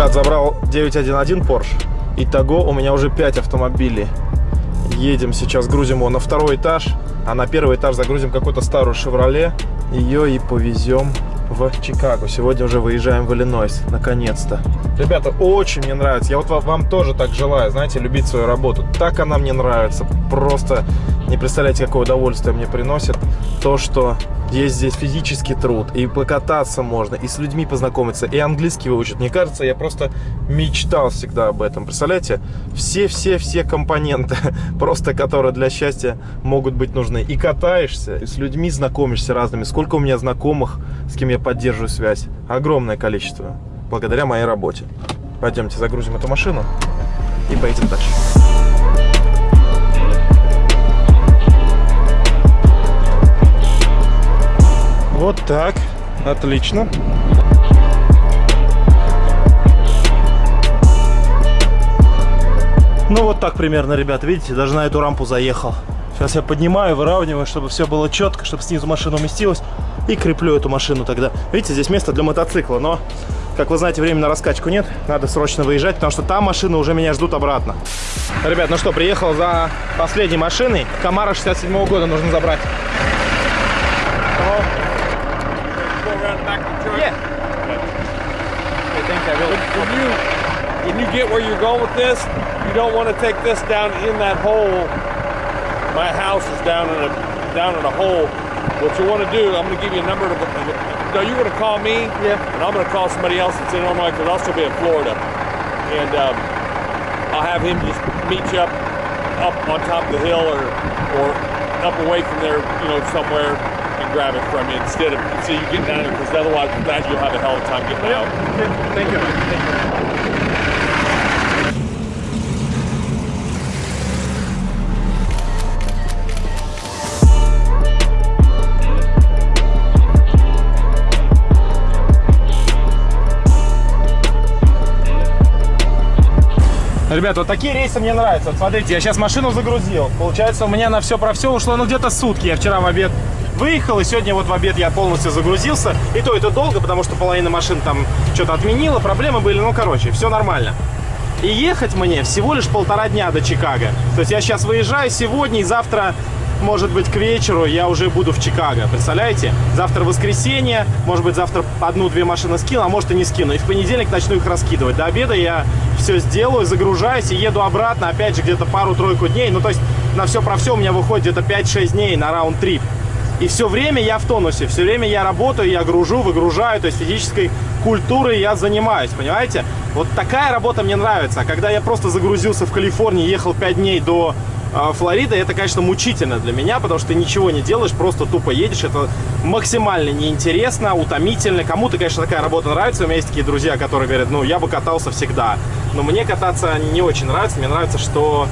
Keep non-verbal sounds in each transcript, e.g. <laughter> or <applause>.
ребят, забрал 911 Porsche. Итого у меня уже 5 автомобилей. Едем сейчас, грузим его на второй этаж, а на первый этаж загрузим какую-то старую «Шевроле». Ее и повезем в Чикаго. Сегодня уже выезжаем в Иллинойс, наконец-то. Ребята, очень мне нравится. Я вот вам тоже так желаю, знаете, любить свою работу. Так она мне нравится. Просто не представляете, какое удовольствие мне приносит то, что есть здесь физический труд, и покататься можно, и с людьми познакомиться, и английский выучить. Мне кажется, я просто мечтал всегда об этом. Представляете? Все-все-все компоненты, <laughs> просто которые для счастья могут быть нужны. И катаешься, и с людьми знакомишься разными. Сколько у меня знакомых, с кем я поддерживаю связь? Огромное количество, благодаря моей работе. Пойдемте загрузим эту машину и поедем дальше. Вот так. Отлично. Ну вот так примерно, ребят, видите, даже на эту рампу заехал. Сейчас я поднимаю, выравниваю, чтобы все было четко, чтобы снизу машина уместилась. И креплю эту машину тогда. Видите, здесь место для мотоцикла, но, как вы знаете, времени на раскачку нет. Надо срочно выезжать, потому что там машины уже меня ждут обратно. Ребят, ну что, приехал за последней машиной. Камара 67 -го года нужно забрать. When you get where you're going with this, you don't want to take this down in that hole. My house is down in a down in a hole. What you want to do, I'm going to give you a number. To, no, you're going to call me, yeah, and I'm going to call somebody else that's in Illinois because I'll still be in Florida, and um, I'll have him just meet you up up on top of the hill or or up away from there, you know, somewhere and grab it from you instead of so you get down there because otherwise with that you'll have a hell of a time getting out. Thank you. Thank you. Ребят, вот такие рейсы мне нравятся. Вот смотрите, я сейчас машину загрузил. Получается, у меня на все про все ушло, ну, где-то сутки. Я вчера в обед выехал, и сегодня вот в обед я полностью загрузился. И то, это долго, потому что половина машин там что-то отменила, проблемы были, ну, короче, все нормально. И ехать мне всего лишь полтора дня до Чикаго. То есть я сейчас выезжаю сегодня и завтра может быть, к вечеру я уже буду в Чикаго. Представляете? Завтра воскресенье, может быть, завтра одну-две машины скину, а может и не скину. И в понедельник начну их раскидывать. До обеда я все сделаю, загружаюсь и еду обратно, опять же, где-то пару-тройку дней. Ну, то есть на все про все у меня выходит где-то 5-6 дней на раунд-трип. И все время я в тонусе, все время я работаю, я гружу, выгружаю, то есть физической культурой я занимаюсь, понимаете? Вот такая работа мне нравится. А когда я просто загрузился в Калифорнии, ехал 5 дней до э, Флориды, это, конечно, мучительно для меня, потому что ты ничего не делаешь, просто тупо едешь. Это максимально неинтересно, утомительно. Кому-то, конечно, такая работа нравится. У меня есть такие друзья, которые говорят, ну, я бы катался всегда. Но мне кататься не очень нравится. Мне нравится, что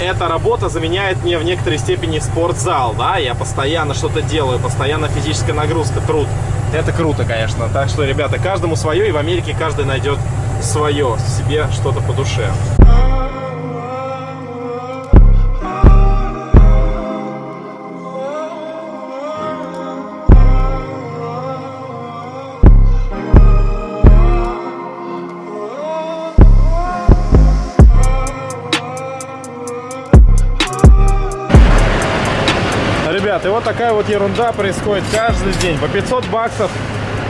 эта работа заменяет мне в некоторой степени спортзал, да, я постоянно что-то делаю, постоянно физическая нагрузка, труд. Это круто, конечно. Так что, ребята, каждому свое, и в Америке каждый найдет свое, себе что-то по душе. Вот такая вот ерунда происходит каждый день. По 500 баксов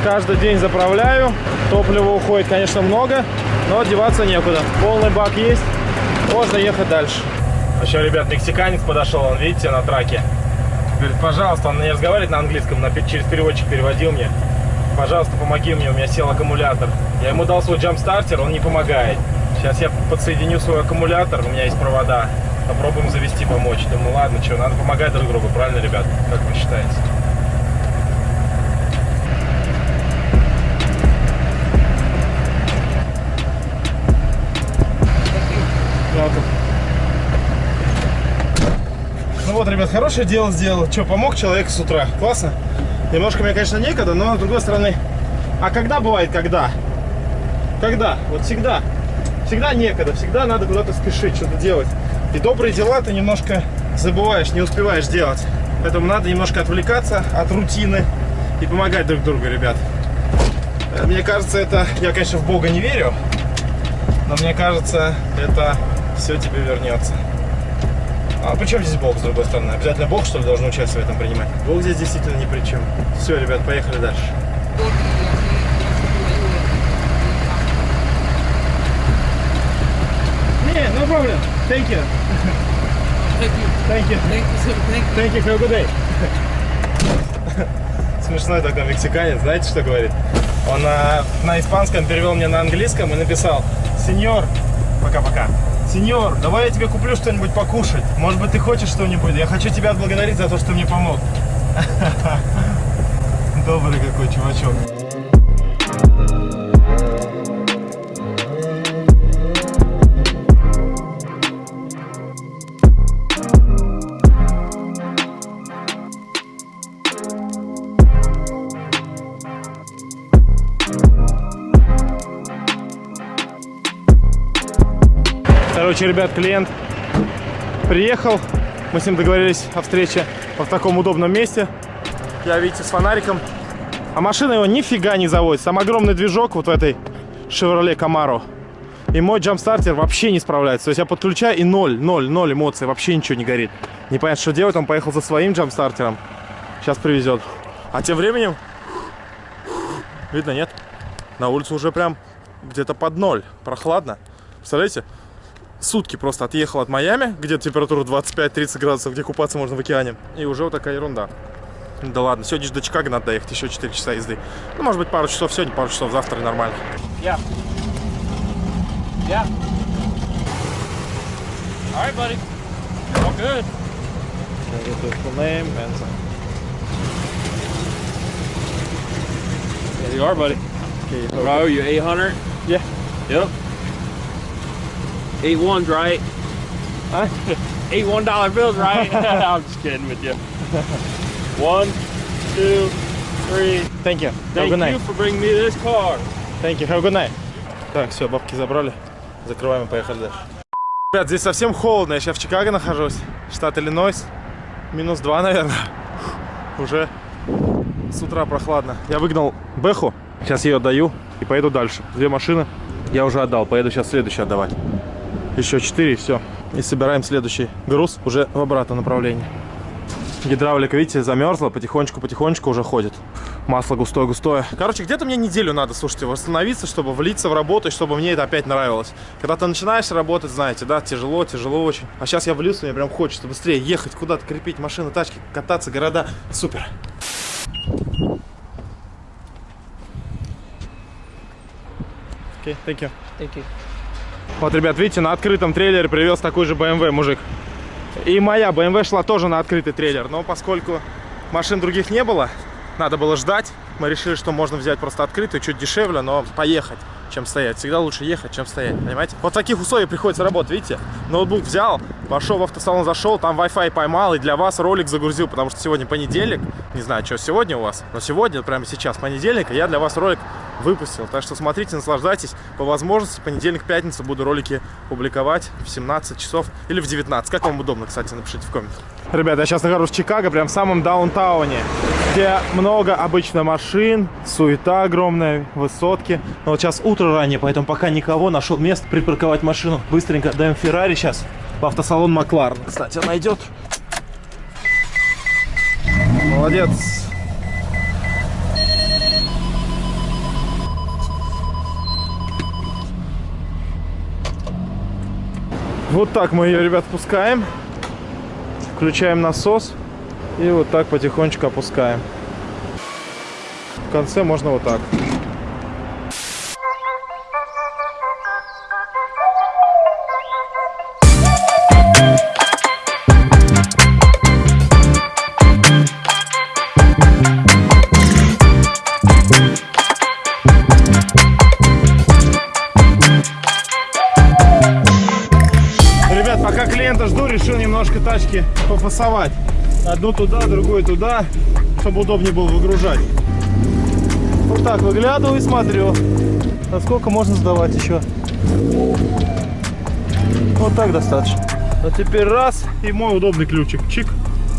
каждый день заправляю. Топлива уходит, конечно, много, но деваться некуда. Полный бак есть, можно ехать дальше. Еще, ребят, мексиканец подошел, он, видите, на траке. Говорит, пожалуйста, он не разговаривает на английском, на, через переводчик переводил мне. Пожалуйста, помоги мне, у меня сел аккумулятор. Я ему дал свой джамп-стартер, он не помогает. Сейчас я подсоединю свой аккумулятор, у меня есть провода. Попробуем завести, помочь. Думаю, ладно, что, надо помогать друг другу, правильно, ребят? Как вы считаете? Ну вот, ребят, хорошее дело сделал. Что, помог человеку с утра. Классно. Немножко мне, конечно, некогда, но с другой стороны... А когда бывает когда? Когда? Вот всегда. Всегда некогда, всегда надо куда-то спешить, что-то делать. И добрые дела ты немножко забываешь, не успеваешь делать. Поэтому надо немножко отвлекаться от рутины и помогать друг другу, ребят. Мне кажется, это... Я, конечно, в Бога не верю, Но мне кажется, это все тебе вернется. А при чем здесь Бог, с другой стороны? Обязательно Бог, что ли, должен участие в этом принимать? Бог здесь действительно ни при чем. Все, ребят, поехали дальше. Не, no problem. Thank you. Thank you. Thank you. Thank you, sir. Thank you. Thank you, have a good day. Смешной такой мексиканец, знаете, что говорит? Он а, на испанском перевел мне на английском и написал Сеньор, пока-пока. Сеньор, давай я тебе куплю что-нибудь покушать. Может быть, ты хочешь что-нибудь? Я хочу тебя отблагодарить за то, что мне помог. <laughs> Добрый какой чувачок. Короче, ребят, клиент приехал. Мы с ним договорились о встрече в таком удобном месте. Я, видите, с фонариком. А машина его нифига не заводится. Там огромный движок вот в этой Chevrolet Camaro. И мой джампстартер вообще не справляется. То есть я подключаю и ноль, ноль, ноль эмоций. Вообще ничего не горит. Непонятно, что делать. Он поехал за своим джампстартером. Сейчас привезет. А тем временем... Видно, нет? На улице уже прям где-то под ноль. Прохладно. Представляете? Сутки просто отъехал от Майами, где температура 25-30 градусов, где купаться можно в океане. И уже вот такая ерунда. Да ладно, сегодня же до Чикаго надо доехать, еще 4 часа езды. Ну, может быть, пару часов сегодня, пару часов завтра нормально. Yeah. Yeah. All right, buddy. All good. There you are, buddy. Bro, you 800? Yeah. Yep. Eight ones, right? <laughs> Huh? Eight one dollar bills, right? <laughs> <laughs> I'm just kidding with you. One, two, three. Thank you. Have a Thank good night. you for bringing me this car. Thank you. Have a good night. Так, все, бабки забрали. Закрываем и поехали дальше. Ребят, здесь совсем холодно. Я сейчас в Чикаго нахожусь. Штат Иллинойс. Минус 2, наверное. Уже с утра прохладно. Я выгнал Бэху. Сейчас ее отдаю и поеду дальше. Две машины я уже отдал. Поеду сейчас следующий отдавать. Еще четыре и все. И собираем следующий груз уже в обратном направлении. Гидравлика, видите, замерзла, потихонечку-потихонечку уже ходит. Масло густое-густое. Короче, где-то мне неделю надо, слушайте, восстановиться, чтобы влиться в работу, и чтобы мне это опять нравилось. Когда ты начинаешь работать, знаете, да, тяжело, тяжело очень. А сейчас я влился, мне прям хочется быстрее ехать куда-то, крепить машины, тачки, кататься, города. Супер. Okay, thank you. Thank you. Вот, ребят, видите, на открытом трейлере привез такой же BMW мужик. И моя BMW шла тоже на открытый трейлер. Но поскольку машин других не было, надо было ждать. Мы решили, что можно взять просто открытую, чуть дешевле, но поехать, чем стоять. Всегда лучше ехать, чем стоять, понимаете? Вот в таких условиях приходится работать, видите? Ноутбук взял, пошел в автосалон, зашел, там Wi-Fi поймал и для вас ролик загрузил, потому что сегодня понедельник. Не знаю, что сегодня у вас, но сегодня, прямо сейчас, понедельник, я для вас ролик выпустил. Так что смотрите, наслаждайтесь. По возможности, понедельник, пятница буду ролики публиковать в 17 часов или в 19. Как вам удобно, кстати, напишите в комментах. Ребята, я сейчас нахожусь в Чикаго, прям в самом даунтауне, где много обычно машин, суета огромная, высотки. Но вот сейчас утро раннее, поэтому пока никого. Нашел место припарковать машину. Быстренько даем Феррари сейчас в автосалон Макларен. Кстати, она идет. Молодец. Вот так мы ее, ребят, пускаем. Включаем насос. И вот так потихонечку опускаем. В конце можно вот так. Ребят, пока клиента жду, решил немножко тачки попасовать. Одну туда, другую туда, чтобы удобнее было выгружать. Вот так выглядываю и смотрю, насколько можно сдавать еще. Вот так достаточно. А теперь раз, и мой удобный ключик. Чик,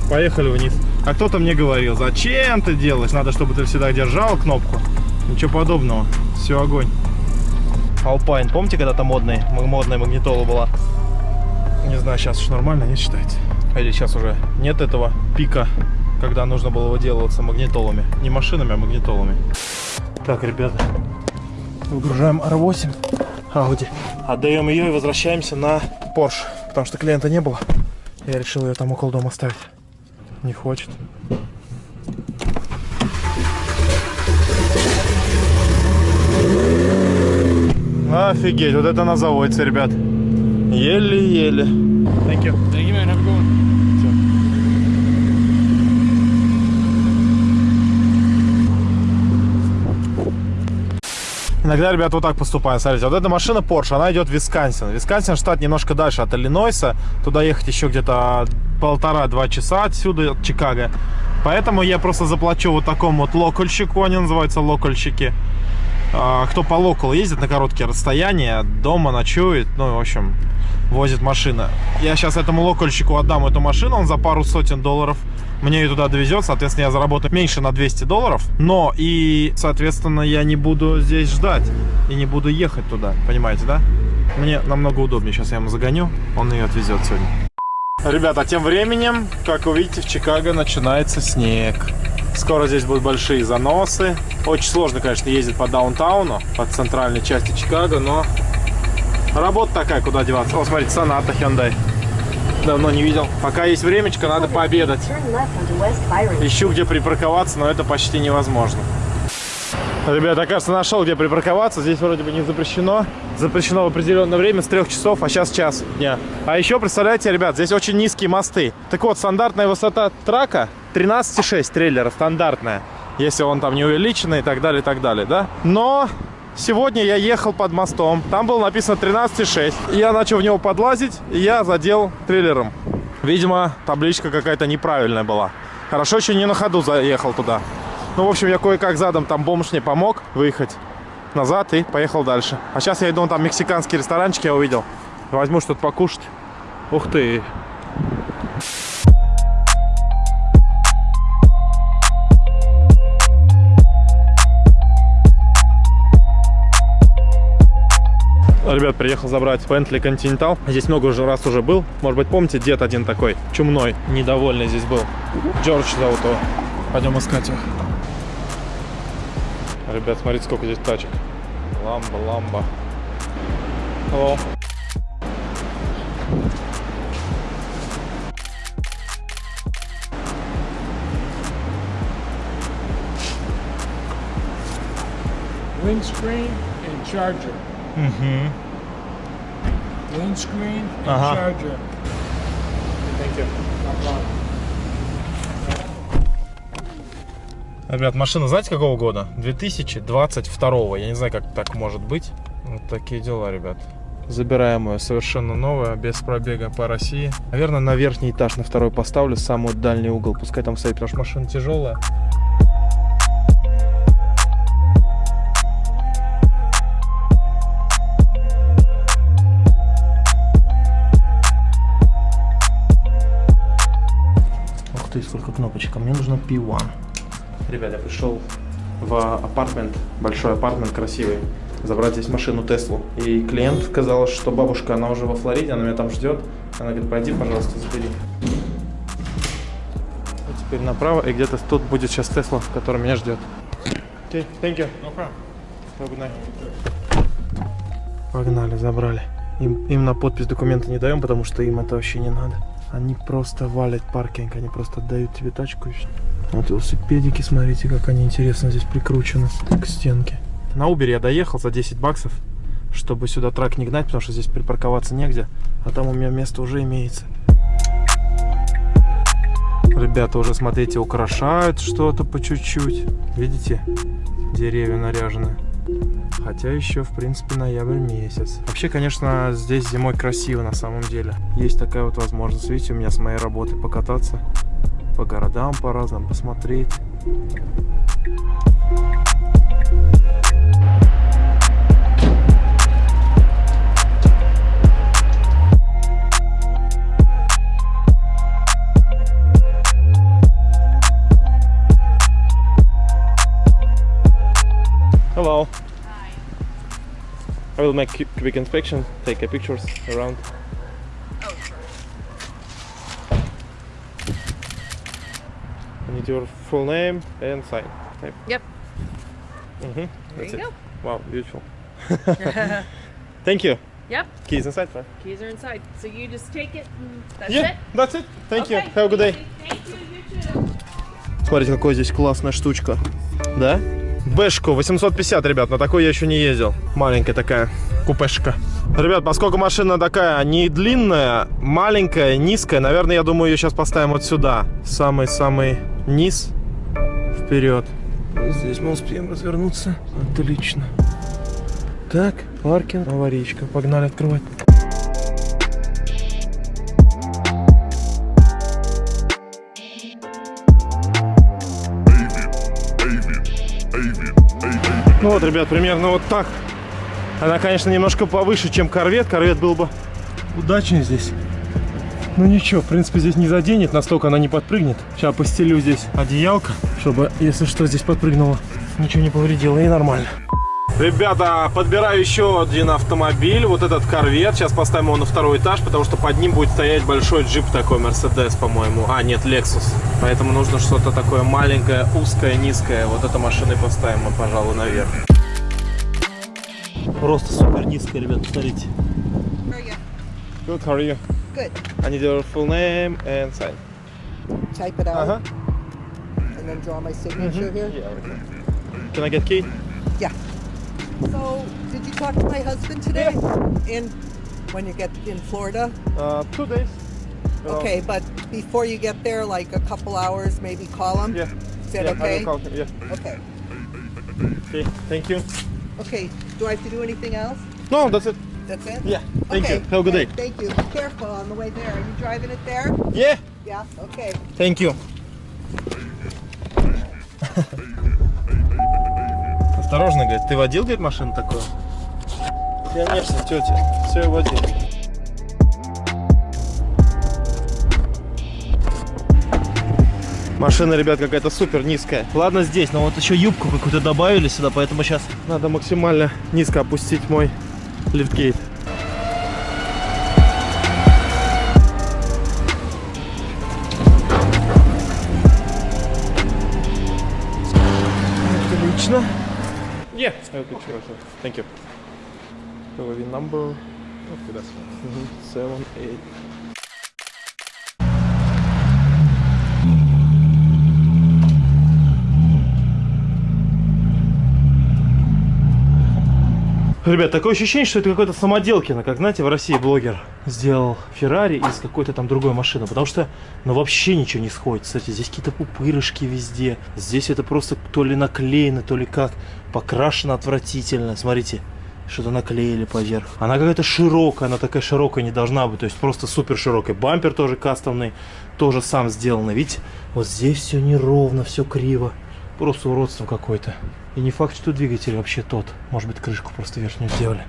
поехали вниз. А кто-то мне говорил, зачем ты делаешь? Надо, чтобы ты всегда держал кнопку. Ничего подобного. Все, огонь. Alpine. Помните, когда-то модный, модная магнитола была? Не знаю, сейчас уж нормально, не считаете? Или сейчас уже нет этого пика, когда нужно было выделываться магнитолами. Не машинами, а магнитолами. Так, ребята, выгружаем R8 Audi. Отдаем ее и возвращаемся на Porsche. Потому что клиента не было. Я решил ее там около дома оставить. Не хочет. Офигеть, вот это она заводится, ребят. Еле-еле. Thank you. Thank you, man. Have a good one. Иногда, ребят, вот так поступают. Смотрите, вот эта машина Porsche, она идет в Висконсин. Висконсин штат немножко дальше от Иллинойса. Туда ехать еще где-то полтора-два часа отсюда, от Чикаго. Поэтому я просто заплачу вот такому вот локальщику, они называются локальщики. А, Кто по локалу ездит на короткие расстояния, дома ночует, ну, в общем, возит машина. Я сейчас этому локальщику отдам эту машину, он за пару сотен долларов мне ее туда довезет, соответственно, я заработаю меньше на 200 долларов, но и, соответственно, я не буду здесь ждать и не буду ехать туда, понимаете, да? Мне намного удобнее, сейчас я ему загоню, он ее отвезет сегодня. Ребята, тем временем, как вы видите, в Чикаго начинается снег. Скоро здесь будут большие заносы. Очень сложно, конечно, ездить по даунтауну, по центральной части Чикаго, но работа такая, куда деваться. О, смотрите, Соната Hyundai. Давно не видел. Пока есть времечко, надо пообедать. Ищу, где припарковаться, но это почти невозможно. Ребята, кажется, нашел, где припарковаться. Здесь вроде бы не запрещено. Запрещено в определенное время с 3 часов, а сейчас час дня. А еще, представляете, ребят, здесь очень низкие мосты. Так вот, стандартная высота трака 13,6 трейлера, стандартная. Если он там не увеличенный и так далее, и так далее, да? Но сегодня я ехал под мостом. Там было написано 13,6. Я начал в него подлазить, и я задел трейлером. Видимо, табличка какая-то неправильная была. Хорошо, еще не на ходу заехал туда. Ну, в общем, я кое-как задом там бомж мне помог выехать назад и поехал дальше. А сейчас я иду, там мексиканский ресторанчик я увидел. Возьму что-то покушать. Ух ты. Ребят, приехал забрать Bentley Continental. Здесь много уже раз уже был. Может быть, помните, дед один такой чумной, недовольный здесь был. Джордж зовут его. Пойдем искать его. Ребят, смотрите, сколько здесь тачек. Ламба, ламба. Hello. windscreen and charger. Угу. Windscreen and Uh-huh. charger. Thank you. Ребят, машина знаете какого года? 2022. Я не знаю, как так может быть. Вот такие дела, ребят. Забираем ее совершенно новая, без пробега по России. Наверное, на верхний этаж, на второй поставлю, самый дальний угол. Пускай там стоит, потому что машина тяжелая. Сколько кнопочек. А мне нужно P1. Ребят, я пришел в апартмент, большой апартмент, красивый, забрать здесь машину Теслу. И клиент сказал, что бабушка, она уже во Флориде, она меня там ждет. Она говорит, пойди, пожалуйста, забери. И теперь направо, и где-то тут будет сейчас Тесла, который меня ждет. Окей, thank you. No problem. Have a good night. Погнали, забрали. Им, им на подпись документы не даем, потому что им это вообще не надо. Они просто валят паркинг, они просто отдают тебе тачку. Вот велосипедики, смотрите, как они интересно здесь прикручены к стенке. На Uber я доехал за 10 баксов, чтобы сюда трак не гнать, потому что здесь припарковаться негде, а там у меня место уже имеется. Ребята уже, смотрите, украшают что-то по чуть-чуть. Видите? Деревья наряжены. Хотя еще, в принципе, ноябрь месяц. Вообще, конечно, здесь зимой красиво на самом деле. Есть такая вот возможность, видите, у меня с моей работы покататься. По городам по разным посмотреть. will make cu- quick inspection, take a pictures around. I need your full name and sign. Type. Yep. Mhm. There That's you it. go. Wow, beautiful. <laughs> Thank you. Yep. Keys inside, right? Keys are inside. So you just take it and that's Yeah, it. that's it. Thank you. Okay. Have a good day. Thank you, you too. Смотрите, какая здесь классная штучка. Да? Бэшку 850, ребят, на такой я еще не ездил. Маленькая такая купешка. Ребят, поскольку машина такая не длинная, маленькая, низкая, наверное, я думаю, ее сейчас поставим вот сюда. Самый-самый низ. Вперед. Здесь мы успеем развернуться. Отлично. Так, паркинг, аварийка. Погнали открывать. Вот, ребят, примерно вот так. Она, конечно, немножко повыше, чем корвет. Корвет был бы удачнее здесь. Ну ничего, в принципе, здесь не заденет, настолько она не подпрыгнет. Сейчас постелю здесь одеялко, чтобы, если что, здесь подпрыгнуло, ничего не повредило и нормально. Ребята, подбираю еще один автомобиль, вот этот корвет. Сейчас поставим его на второй этаж, потому что под ним будет стоять большой джип такой, Мерседес, по-моему. А, нет, Lexus. Поэтому нужно что-то такое маленькое, узкое, низкое. Вот эту машину и поставим мы, пожалуй, наверх. Просто супер низкая, ребят, смотрите. Good, how are you? Good. I need your full name and sign. Type it out Uh-huh. and then draw my signature here. Yeah. Can I get key? Yeah. So, did you talk to my husband today? In when you get in Florida? Uh, two days. Uh, Okay, but before you get there, like a couple hours, maybe call him. Yeah. Is that yeah, I okay? will call him. Yeah. Okay. Okay. Thank you. Okay. Do I have to do anything else? No, that's it. That's it. Yeah. Thank okay. you. Have a good day. Thank you. Be careful on the way there. Are you driving it there? Yeah. Yeah. Okay. Thank you. <laughs> Осторожно, говорит. Ты водил, говорит, машину такую? Конечно, тетя. Все, я водил. Машина, ребят, какая-то супер низкая. Ладно здесь, но вот еще юбку какую-то добавили сюда, поэтому сейчас надо максимально низко опустить мой лифтгейт. Отлично. Yeah, I'll picture also. Thank you. So the number. Okay, that's fine. Mm-hmm. Seven, eight. Ребят, такое ощущение, что это какой-то самоделкино, как, знаете, в России блогер сделал Феррари из какой-то там другой машины, потому что, ну, вообще ничего не сходит. Кстати, здесь какие-то пупырышки везде, здесь это просто то ли наклеено, то ли как, покрашено отвратительно, смотрите, что-то наклеили поверх. Она какая-то широкая, она такая широкая не должна быть, то есть просто супер широкая. Бампер тоже кастомный, тоже сам сделанный, видите, вот здесь все неровно, все криво. Просто уродство какое-то. И не факт, что двигатель вообще тот. Может быть, крышку просто верхнюю сделали.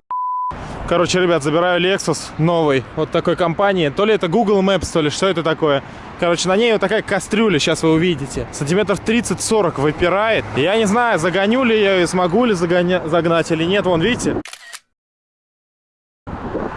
Короче, ребят, забираю Lexus новый. Вот такой компании. То ли это Google Maps, то ли что это такое. Короче, на ней вот такая кастрюля, сейчас вы увидите. Сантиметров 30-40 выпирает. Я не знаю, загоню ли я ее, смогу ли загоня... загнать или нет. Вон, видите?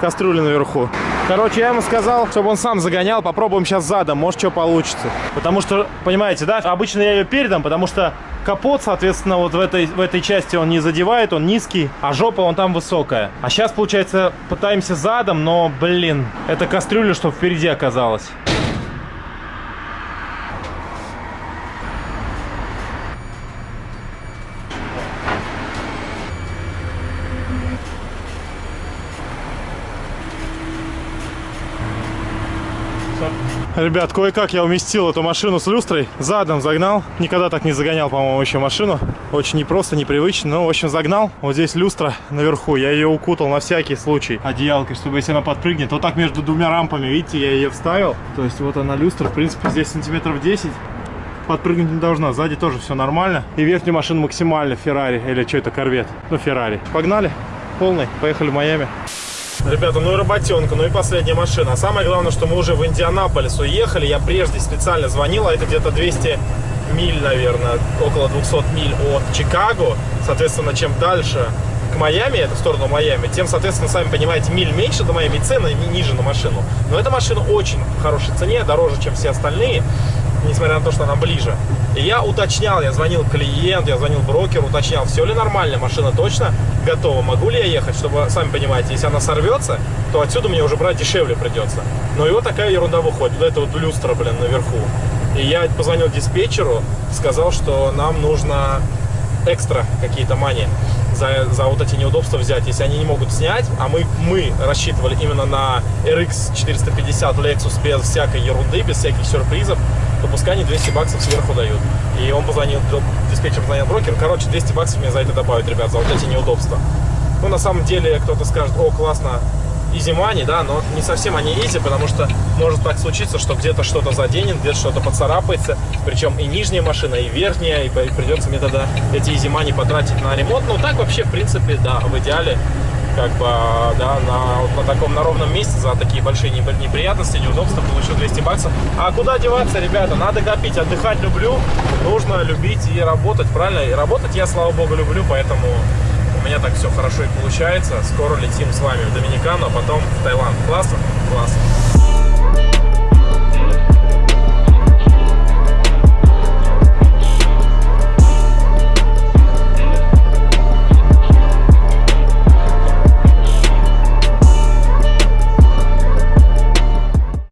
Кастрюля наверху. Короче, я ему сказал, чтобы он сам загонял. Попробуем сейчас задом, может, что получится. Потому что, понимаете, да, обычно я ее передам, потому что капот, соответственно, вот в этой, в этой части он не задевает, он низкий, а жопа он там высокая. А сейчас, получается, пытаемся задом, но, блин, это кастрюля, чтобы впереди оказалась. Ребят, кое-как я уместил эту машину с люстрой. Задом загнал. Никогда так не загонял, по-моему, еще машину. Очень непросто, непривычно. Но, в общем, загнал. Вот здесь люстра наверху. Я ее укутал на всякий случай одеялкой, чтобы если она подпрыгнет. Вот так между двумя рампами, видите, я ее вставил. То есть вот она люстра. В принципе, здесь сантиметров 10. Подпрыгнуть не должна. Сзади тоже все нормально. И верхнюю машину максимально Феррари. Или что это, корвет? Ну, Феррари. Погнали. Полный. Поехали в Майами. Ребята, ну и работенка, ну и последняя машина. А самое главное, что мы уже в Индианаполис уехали. Я прежде специально звонил, а это где-то 200 миль, наверное, около 200 миль от Чикаго. Соответственно, чем дальше, к Майами, это в сторону Майами, тем, соответственно, сами понимаете, миль меньше до Майами, цены ни- ниже на машину. Но эта машина очень в хорошей цене, дороже, чем все остальные, несмотря на то, что она ближе. И я уточнял, я звонил клиент, я звонил брокеру, уточнял, все ли нормально, машина точно готова, могу ли я ехать, чтобы, сами понимаете, если она сорвется, то отсюда мне уже брать дешевле придется. Но и вот такая ерунда выходит, вот это вот люстра, блин, наверху. И я позвонил диспетчеру, сказал, что нам нужно экстра какие-то мани за, за вот эти неудобства взять, если они не могут снять, а мы, мы рассчитывали именно на RX 450 Lexus без всякой ерунды, без всяких сюрпризов, то пускай они 200 баксов сверху дают. И он позвонил, диспетчер позвонил брокеру, короче, 200 баксов мне за это добавят, ребят, за вот эти неудобства. Ну, на самом деле, кто-то скажет, о, классно, easy money, да, но не совсем они easy, потому что может так случиться, что где-то что-то заденет, где-то что-то поцарапается, причем и нижняя машина, и верхняя, и придется мне тогда эти easy money потратить на ремонт. Ну, так вообще, в принципе, да, в идеале, как бы, да, на, вот на таком, на ровном месте за такие большие непри- неприятности, неудобства получил 200 баксов. А куда деваться, ребята? Надо копить, отдыхать люблю, нужно любить и работать, правильно? И работать я, слава богу, люблю, поэтому у меня так все хорошо и получается. Скоро летим с вами в Доминикану, а потом в Таиланд. Классно? Классно.